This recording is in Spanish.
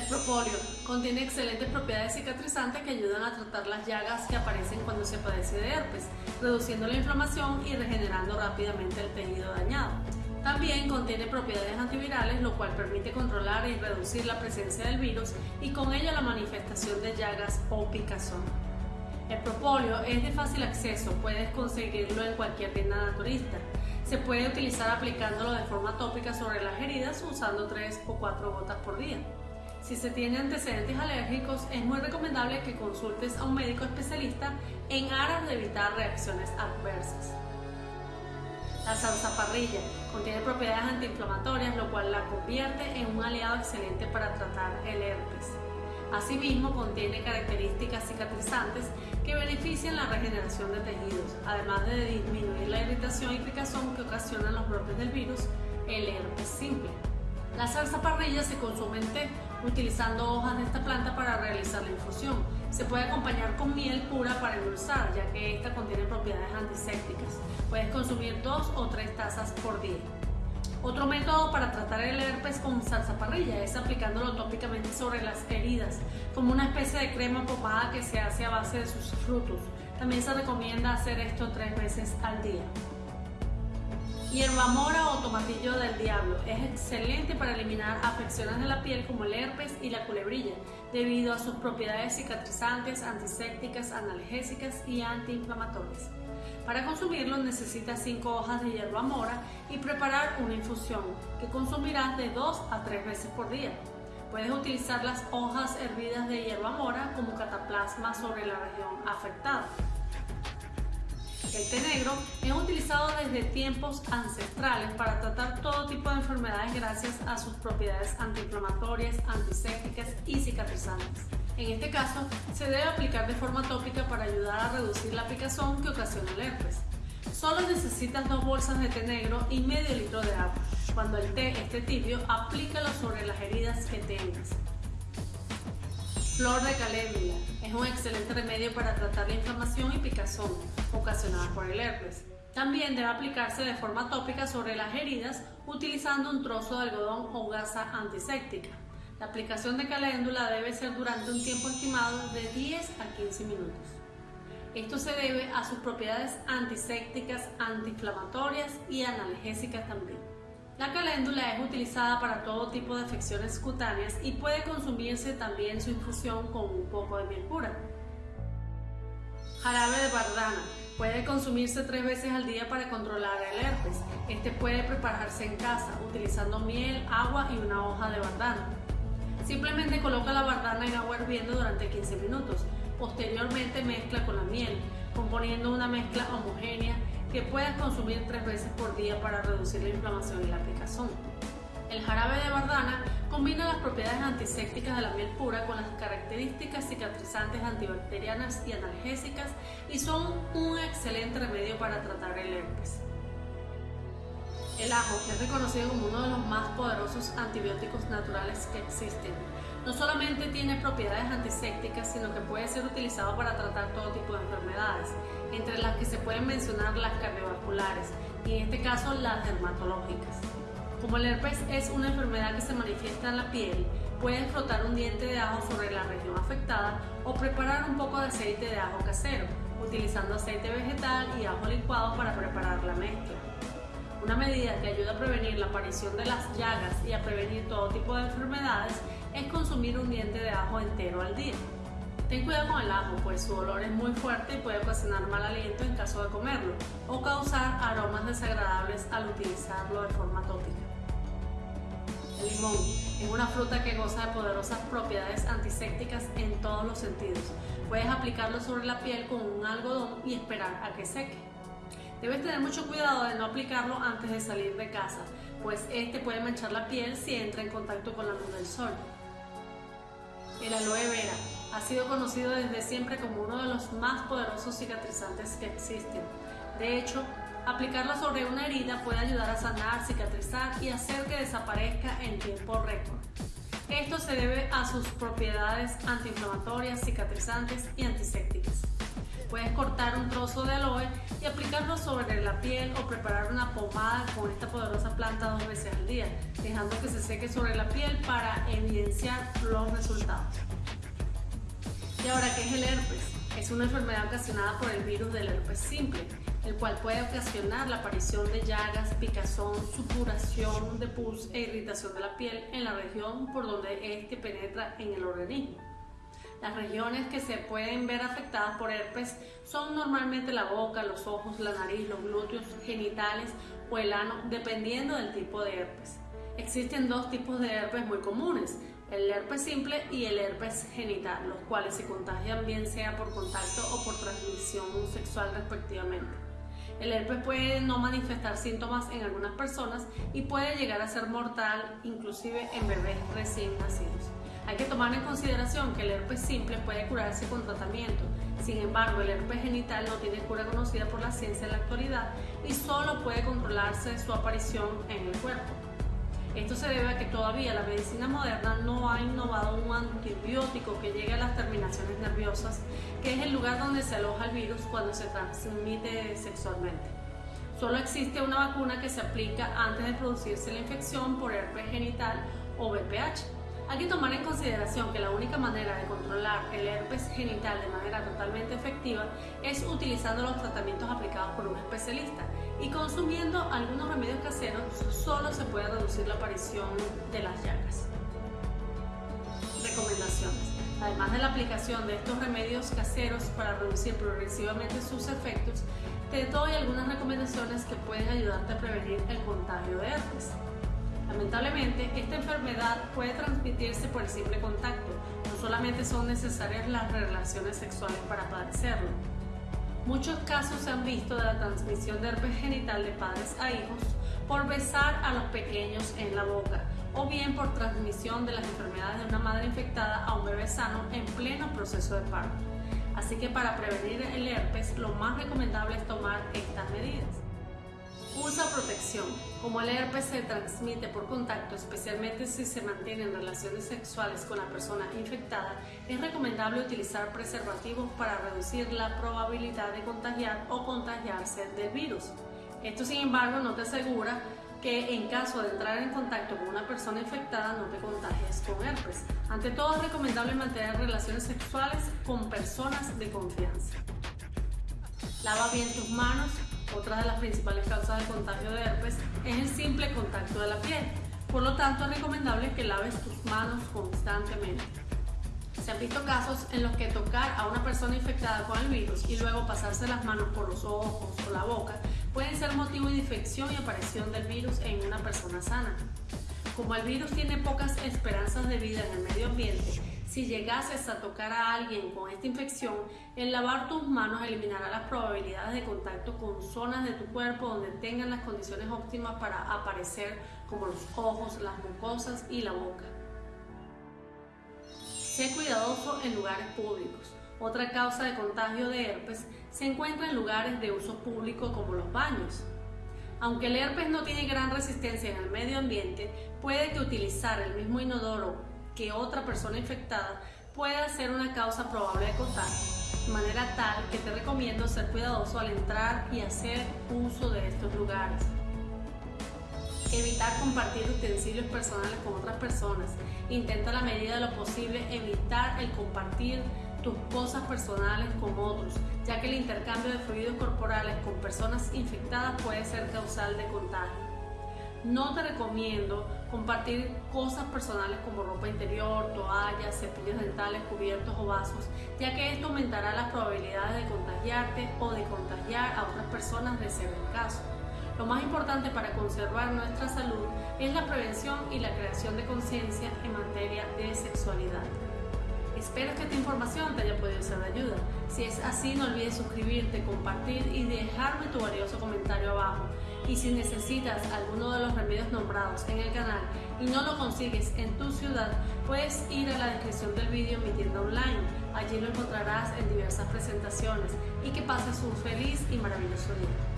El propóleo contiene excelentes propiedades cicatrizantes que ayudan a tratar las llagas que aparecen cuando se padece de herpes, reduciendo la inflamación y regenerando rápidamente el tejido dañado. También contiene propiedades antivirales, lo cual permite controlar y reducir la presencia del virus y con ello la manifestación de llagas o picazón. El propóleo es de fácil acceso, puedes conseguirlo en cualquier tienda naturista. Se puede utilizar aplicándolo de forma tópica sobre las heridas usando 3 o 4 gotas por día. Si se tiene antecedentes alérgicos, es muy recomendable que consultes a un médico especialista en aras de evitar reacciones adversas. La zarzaparrilla contiene propiedades antiinflamatorias, lo cual la convierte en un aliado excelente para tratar el herpes. Asimismo, contiene características cicatrizantes que benefician la regeneración de tejidos, además de disminuir la irritación y picazón que ocasionan los brotes del virus, el herpes simple. La salsa parrilla se consume en té, utilizando hojas de esta planta para realizar la infusión. Se puede acompañar con miel pura para endulzar, ya que esta contiene propiedades antisépticas. Puedes consumir dos o tres tazas por día. Otro método para tratar el herpes con salsa parrilla es aplicándolo tópicamente sobre las heridas, como una especie de crema pomada que se hace a base de sus frutos. También se recomienda hacer esto tres veces al día. Hierba mora o tomatillo del diablo es excelente para eliminar afecciones de la piel como el herpes y la culebrilla, debido a sus propiedades cicatrizantes, antisépticas, analgésicas y antiinflamatorias. Para consumirlo necesitas 5 hojas de hierba mora y preparar una infusión que consumirás de 2 a 3 veces por día. Puedes utilizar las hojas hervidas de hierba mora como cataplasma sobre la región afectada. El té negro es utilizado desde tiempos ancestrales para tratar todo tipo de enfermedades gracias a sus propiedades antiinflamatorias, antisépticas y cicatrizantes. En este caso, se debe aplicar de forma tópica para ayudar a reducir la picazón que ocasiona el herpes. Solo necesitas dos bolsas de té negro y medio litro de agua. Cuando el té esté tibio, aplícalo sobre las heridas que tengas. Flor de caléndula es un excelente remedio para tratar la inflamación y picazón ocasionada por el herpes. También debe aplicarse de forma tópica sobre las heridas utilizando un trozo de algodón o gasa antiséptica. La aplicación de caléndula debe ser durante un tiempo estimado de 10 a 15 minutos. Esto se debe a sus propiedades antisépticas, antiinflamatorias y analgésicas también. La caléndula es utilizada para todo tipo de afecciones cutáneas y puede consumirse también su infusión con un poco de miel pura. Jarabe de bardana. Puede consumirse tres veces al día para controlar el herpes. Este puede prepararse en casa utilizando miel, agua y una hoja de bardana. Simplemente coloca la bardana en agua hirviendo durante 15 minutos. Posteriormente mezcla con la miel, componiendo una mezcla homogénea que puedes consumir tres veces por día para reducir la inflamación y la picazón. El jarabe de bardana combina las propiedades antisépticas de la miel pura con las características cicatrizantes antibacterianas y analgésicas y son un excelente remedio para tratar el herpes. El ajo es reconocido como uno de los más poderosos antibióticos naturales que existen. No solamente tiene propiedades antisépticas, sino que puede ser utilizado para tratar todo tipo de enfermedades, entre las que se pueden mencionar las cardiovasculares y en este caso las dermatológicas. Como el herpes es una enfermedad que se manifiesta en la piel, puedes frotar un diente de ajo sobre la región afectada o preparar un poco de aceite de ajo casero, utilizando aceite vegetal y ajo licuado para preparar la mezcla. Una medida que ayuda a prevenir la aparición de las llagas y a prevenir todo tipo de enfermedades es consumir un diente de ajo entero al día. Ten cuidado con el ajo, pues su olor es muy fuerte y puede ocasionar mal aliento en caso de comerlo o causar aromas desagradables al utilizarlo de forma tópica. El limón es una fruta que goza de poderosas propiedades antisépticas en todos los sentidos. Puedes aplicarlo sobre la piel con un algodón y esperar a que seque. Debes tener mucho cuidado de no aplicarlo antes de salir de casa, pues este puede manchar la piel si entra en contacto con la luz del sol. El aloe vera ha sido conocido desde siempre como uno de los más poderosos cicatrizantes que existen. De hecho, aplicarlo sobre una herida puede ayudar a sanar, cicatrizar y hacer que desaparezca en tiempo récord. Esto se debe a sus propiedades antiinflamatorias, cicatrizantes y antisépticas. Puedes cortar un trozo de aloe y aplicarlo sobre la piel o preparar una pomada con esta poderosa planta dos veces al día, dejando que se seque sobre la piel para evidenciar los resultados. Y ahora, ¿qué es el herpes? Es una enfermedad ocasionada por el virus del herpes simple, el cual puede ocasionar la aparición de llagas, picazón, supuración de pus e irritación de la piel en la región por donde este penetra en el organismo. Las regiones que se pueden ver afectadas por herpes son normalmente la boca, los ojos, la nariz, los glúteos, genitales o el ano, dependiendo del tipo de herpes. Existen dos tipos de herpes muy comunes, el herpes simple y el herpes genital, los cuales se contagian bien sea por contacto o por transmisión sexual respectivamente. El herpes puede no manifestar síntomas en algunas personas y puede llegar a ser mortal inclusive en bebés recién nacidos. Hay que tomar en consideración que el herpes simple puede curarse con tratamiento, sin embargo el herpes genital no tiene cura conocida por la ciencia en la actualidad y solo puede controlarse su aparición en el cuerpo. Esto se debe a que todavía la medicina moderna no ha innovado un antibiótico que llegue a las terminaciones nerviosas, que es el lugar donde se aloja el virus cuando se transmite sexualmente. Solo existe una vacuna que se aplica antes de producirse la infección por herpes genital o VPH. Hay que tomar en consideración que la única manera de controlar el herpes genital de manera totalmente efectiva es utilizando los tratamientos aplicados por un especialista y consumiendo algunos remedios caseros solo se puede reducir la aparición de las llagas. Recomendaciones. Además de la aplicación de estos remedios caseros para reducir progresivamente sus efectos, te doy algunas recomendaciones que pueden ayudarte a prevenir el contagio de herpes. Lamentablemente, esta enfermedad puede transmitirse por el simple contacto. No solamente son necesarias las relaciones sexuales para padecerlo. Muchos casos se han visto de la transmisión de herpes genital de padres a hijos por besar a los pequeños en la boca o bien por transmisión de las enfermedades de una madre infectada a un bebé sano en pleno proceso de parto. Así que para prevenir el herpes lo más recomendable es tomar estas medidas. Usa protección. Como el herpes se transmite por contacto, especialmente si se mantienen relaciones sexuales con la persona infectada, es recomendable utilizar preservativos para reducir la probabilidad de contagiar o contagiarse del virus. Esto, sin embargo, no te asegura que en caso de entrar en contacto con una persona infectada no te contagies con herpes. Ante todo es recomendable mantener relaciones sexuales con personas de confianza. Lava bien tus manos otra de las principales causas de contagio de herpes es el simple contacto de la piel. Por lo tanto, es recomendable que laves tus manos constantemente. Se han visto casos en los que tocar a una persona infectada con el virus y luego pasarse las manos por los ojos o la boca pueden ser motivo de infección y aparición del virus en una persona sana. Como el virus tiene pocas esperanzas de vida en el medio ambiente, si llegases a tocar a alguien con esta infección, el lavar tus manos eliminará las probabilidades de contacto con zonas de tu cuerpo donde tengan las condiciones óptimas para aparecer, como los ojos, las mucosas y la boca. Sé cuidadoso en lugares públicos. Otra causa de contagio de herpes se encuentra en lugares de uso público como los baños. Aunque el herpes no tiene gran resistencia en el medio ambiente, puede que utilizar el mismo inodoro que otra persona infectada pueda ser una causa probable de contagio, de manera tal que te recomiendo ser cuidadoso al entrar y hacer uso de estos lugares. Evitar compartir utensilios personales con otras personas. Intenta a la medida de lo posible evitar el compartir tus cosas personales con otros, ya que el intercambio de fluidos corporales con personas infectadas puede ser causal de contagio. No te recomiendo compartir cosas personales como ropa interior, toallas, cepillos dentales, cubiertos o vasos, ya que esto aumentará las probabilidades de contagiarte o de contagiar a otras personas de ser el caso. Lo más importante para conservar nuestra salud es la prevención y la creación de conciencia en materia de sexualidad. Espero que esta información te haya podido ser de ayuda. Si es así, no olvides suscribirte, compartir y dejarme tu valioso comentario abajo. Y si necesitas alguno de los remedios nombrados en el canal y no lo consigues en tu ciudad, puedes ir a la descripción del vídeo mi tienda online. Allí lo encontrarás en diversas presentaciones y que pases un feliz y maravilloso día.